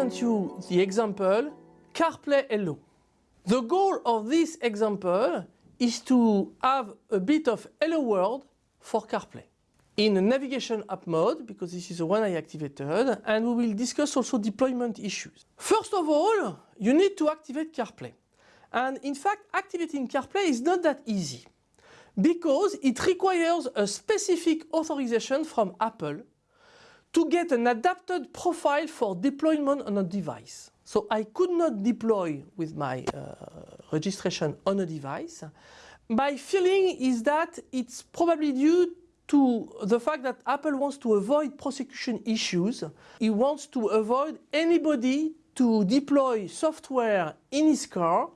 present you the example CarPlay Hello. The goal of this example is to have a bit of Hello World for CarPlay in a navigation app mode because this is the one I activated and we will discuss also deployment issues. First of all, you need to activate CarPlay. And in fact, activating CarPlay is not that easy because it requires a specific authorization from Apple to get an adapted profile for deployment on a device. So I could not deploy with my uh, registration on a device. My feeling is that it's probably due to the fact that Apple wants to avoid prosecution issues. He wants to avoid anybody to deploy software in his car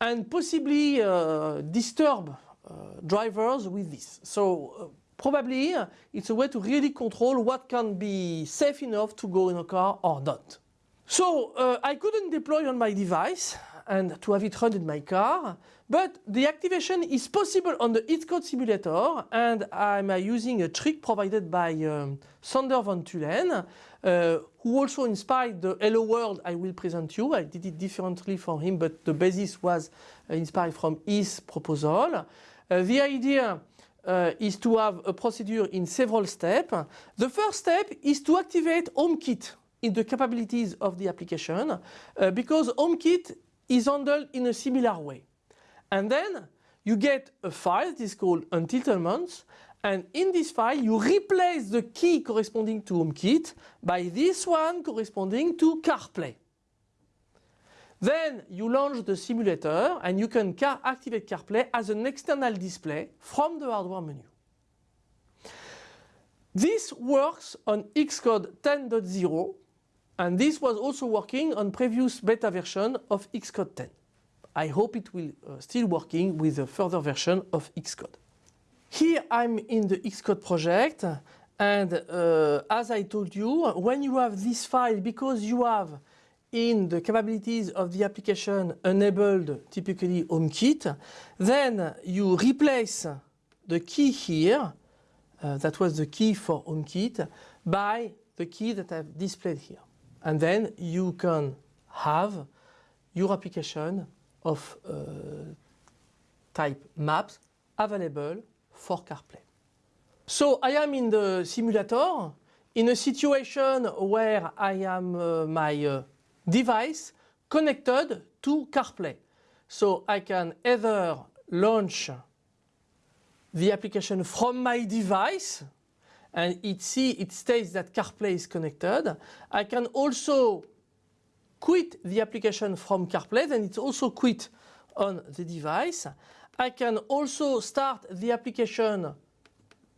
and possibly uh, disturb uh, drivers with this. So uh, probably it's a way to really control what can be safe enough to go in a car or not. So uh, I couldn't deploy on my device and to have it run in my car, but the activation is possible on the Xcode simulator and I'm uh, using a trick provided by um, Sander van Tulen, uh, who also inspired the Hello World I will present you. I did it differently for him, but the basis was uh, inspired from his proposal. Uh, the idea uh, is to have a procedure in several steps. The first step is to activate HomeKit in the capabilities of the application uh, because HomeKit is handled in a similar way. And then you get a file that is called entitlements and in this file you replace the key corresponding to HomeKit by this one corresponding to CarPlay. Then you launch the simulator and you can car activate CarPlay as an external display from the hardware menu. This works on Xcode 10.0 and this was also working on previous beta version of Xcode 10. I hope it will uh, still working with a further version of Xcode. Here I'm in the Xcode project and uh, as I told you, when you have this file, because you have in the capabilities of the application enabled typically HomeKit, then you replace the key here, uh, that was the key for HomeKit, by the key that I've displayed here. And then you can have your application of uh, type maps available for CarPlay. So I am in the simulator in a situation where I am uh, my uh, device connected to CarPlay. So I can either launch the application from my device and it see it states that CarPlay is connected. I can also quit the application from CarPlay then it's also quit on the device. I can also start the application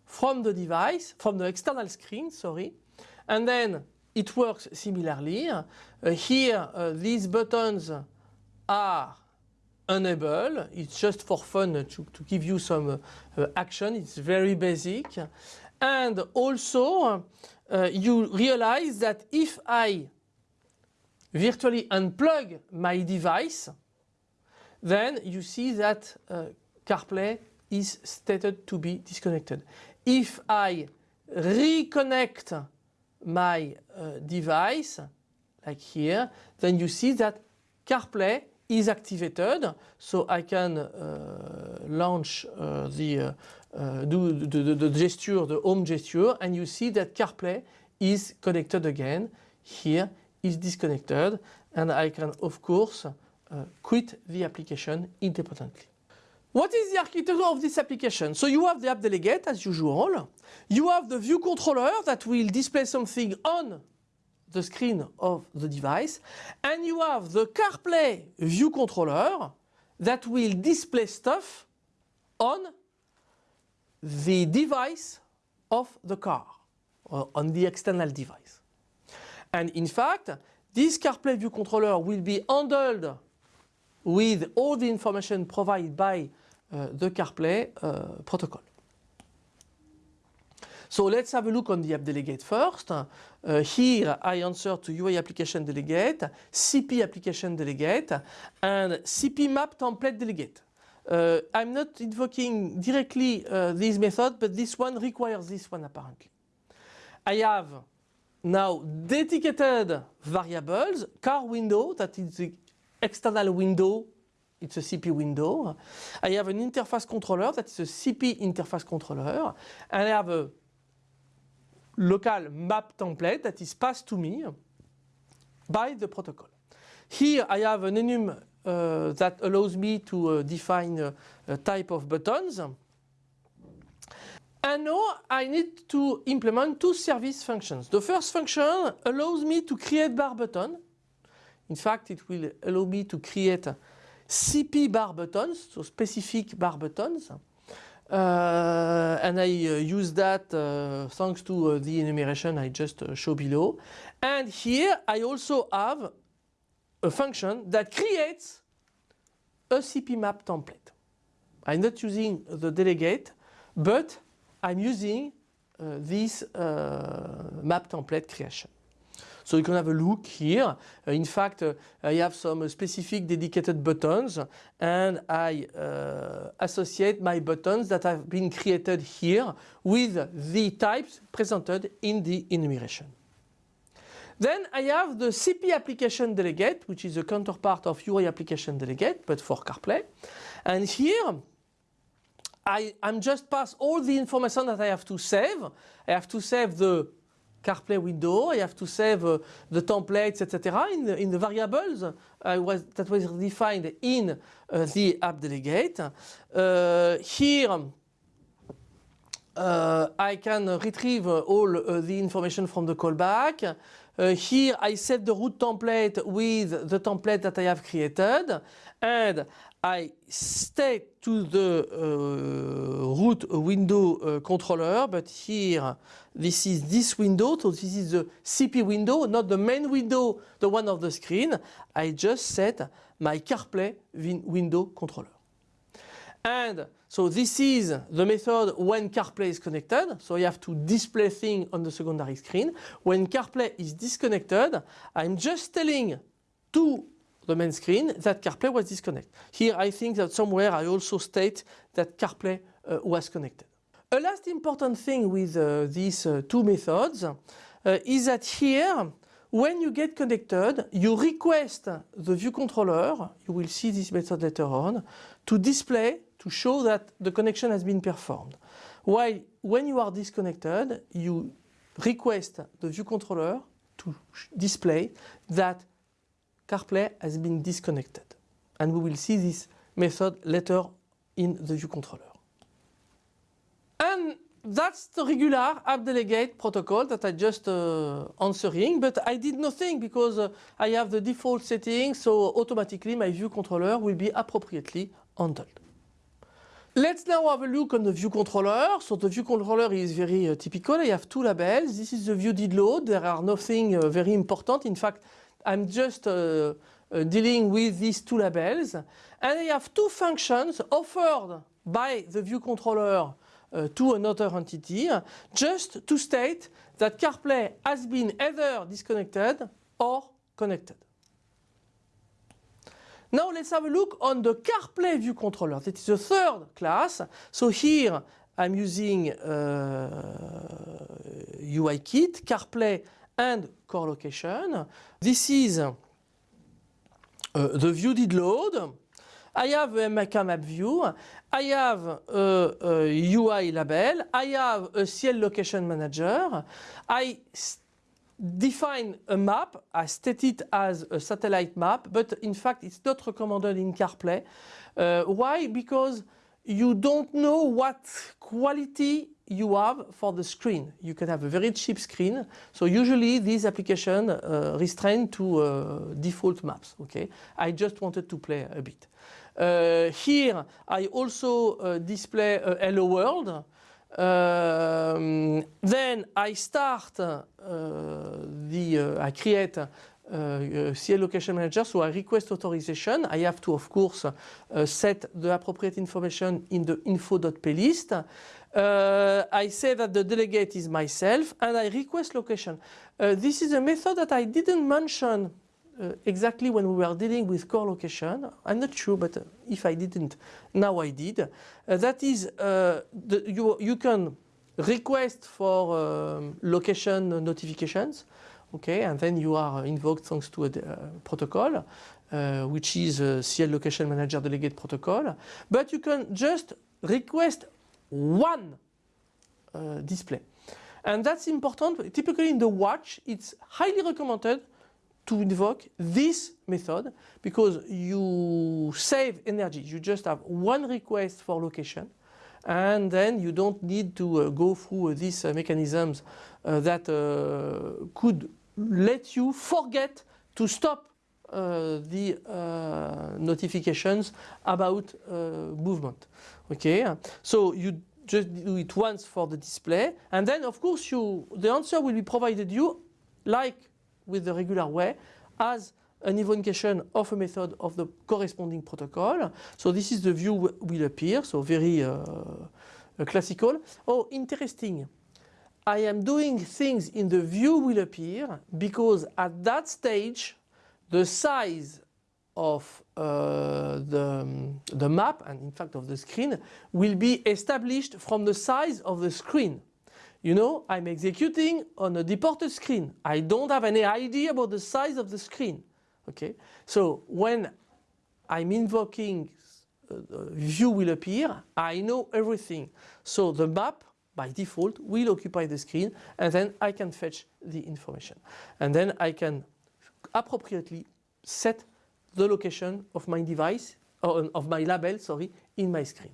from the device, from the external screen, sorry, and then it works similarly. Uh, here uh, these buttons are enable. It's just for fun to, to give you some uh, action. It's very basic. And also uh, you realize that if I virtually unplug my device, then you see that uh, CarPlay is stated to be disconnected. If I reconnect my uh, device, like here, then you see that CarPlay is activated. So I can uh, launch uh, the, uh, uh, do the, the, the, gesture, the home gesture, and you see that CarPlay is connected again. Here is disconnected, and I can of course uh, quit the application independently. What is the architecture of this application? So you have the app delegate as usual. You have the view controller that will display something on the screen of the device. And you have the CarPlay view controller that will display stuff on the device of the car on the external device. And in fact, this CarPlay view controller will be handled with all the information provided by uh, the CarPlay uh, protocol. So let's have a look on the app delegate first. Uh, here I answer to UI application delegate, CP application delegate and CP map template delegate. Uh, I'm not invoking directly uh, this method but this one requires this one apparently. I have now dedicated variables, car window, that is the external window, it's a CP window. I have an interface controller, that is a CP interface controller, and I have a local map template that is passed to me by the protocol. Here I have an enum uh, that allows me to uh, define uh, a type of buttons. And now I need to implement two service functions. The first function allows me to create bar button. In fact, it will allow me to create CP bar buttons, so specific bar buttons. Uh, and I uh, use that uh, thanks to uh, the enumeration I just show below. And here I also have a function that creates a CP map template. I'm not using the delegate, but I'm using uh, this uh, map template creation. So you can have a look here. Uh, in fact, uh, I have some specific dedicated buttons and I uh, associate my buttons that have been created here with the types presented in the enumeration. Then I have the CP application delegate, which is a counterpart of UI application delegate, but for CarPlay. And here, I, am just pass all the information that I have to save. I have to save the CarPlay window, I have to save uh, the templates, etc. in the, in the variables uh, was, that was defined in uh, the app delegate. Uh, here, uh, I can retrieve all uh, the information from the callback. Here I set the root template with the template that I have created and I state to the uh, root window uh, controller but here this is this window so this is the CP window not the main window the one of the screen I just set my CarPlay window controller and so this is the method when CarPlay is connected. So you have to display thing on the secondary screen. When CarPlay is disconnected, I'm just telling to the main screen that CarPlay was disconnected. Here I think that somewhere I also state that CarPlay uh, was connected. A last important thing with uh, these uh, two methods uh, is that here when you get connected, you request the view controller, you will see this method later on, to display to show that the connection has been performed. While when you are disconnected, you request the view controller to display that CarPlay has been disconnected. And we will see this method later in the view controller. And that's the regular app delegate protocol that I just uh, answering, but I did nothing because uh, I have the default settings, so automatically my view controller will be appropriately handled. Let's now have a look on the view controller. So the view controller is very uh, typical. I have two labels. This is the view did load. There are nothing uh, very important. In fact, I'm just uh, uh, dealing with these two labels. And I have two functions offered by the view controller uh, to another entity just to state that CarPlay has been either disconnected or connected. Now let's have a look on the CarPlay view controller. That is the third class. So here I'm using uh, UIKit, CarPlay and core location. This is uh, the view did load. I have a MK map view. I have a, a UI label. I have a CL location manager. I define a map, I state it as a satellite map, but in fact it's not recommended in CarPlay. Uh, why? Because you don't know what quality you have for the screen. You can have a very cheap screen. So usually these applications uh, restrain to uh, default maps. Okay, I just wanted to play a bit. Uh, here I also uh, display hello world. Um, then I start uh, the, uh, I create uh, CL location manager, so I request authorization. I have to, of course, uh, set the appropriate information in the info.plist. Uh, I say that the delegate is myself and I request location. Uh, this is a method that I didn't mention uh, exactly when we were dealing with core location. I'm not sure, but uh, if I didn't, now I did. Uh, that is, uh, the, you, you can request for um, location notifications, okay, and then you are invoked thanks to a protocol, which is CL Location Manager Delegate protocol. But you can just request one uh, display. And that's important. Typically in the watch, it's highly recommended to invoke this method because you save energy. You just have one request for location and then you don't need to uh, go through uh, these uh, mechanisms uh, that uh, could let you forget to stop the notifications about movement. Okay, so you just do it once for the display and then of course you the answer will be provided you like with the regular way as an invocation of a method of the corresponding protocol. So this is the view will appear, so very uh, uh, classical. Oh, interesting. I am doing things in the view will appear because at that stage the size of uh, the, the map and in fact of the screen will be established from the size of the screen. You know, I'm executing on a deported screen. I don't have any idea about the size of the screen. Okay, so when I'm invoking uh, view will appear, I know everything. So the map by default will occupy the screen and then I can fetch the information. And then I can appropriately set the location of my device, or of my label, sorry, in my screen.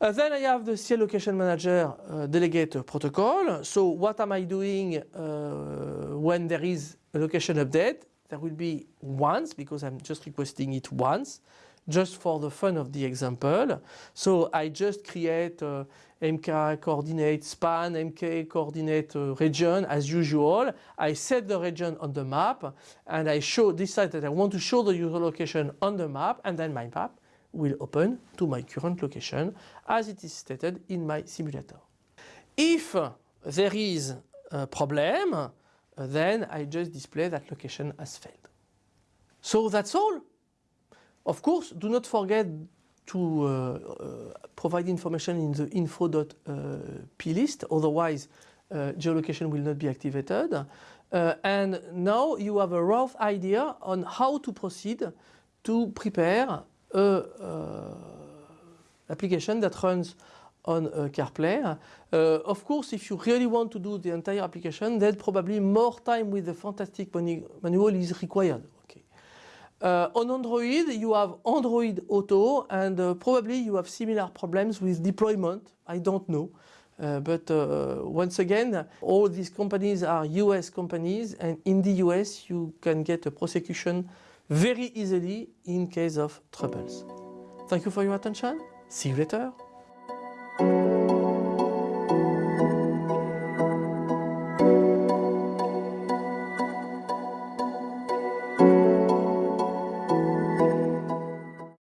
Uh, then I have the CL Location Manager uh, delegate protocol. So what am I doing uh, when there is a location update? There will be once because I'm just requesting it once just for the fun of the example. So I just create uh, MK coordinate span, MK coordinate uh, region as usual. I set the region on the map and I show decide that I want to show the user location on the map and then my map will open to my current location as it is stated in my simulator. If there is a problem, then I just display that location as failed. So that's all. Of course, do not forget to uh, uh, provide information in the info.plist, otherwise uh, geolocation will not be activated. Uh, and now you have a rough idea on how to proceed to prepare a uh, application that runs on uh, CarPlay. Uh, of course, if you really want to do the entire application, then probably more time with the fantastic manual is required. Uh, on Android, you have Android Auto and uh, probably you have similar problems with deployment. I don't know. Uh, but uh, once again, all these companies are US companies and in the US you can get a prosecution very easily in case of troubles. Thank you for your attention. See you later.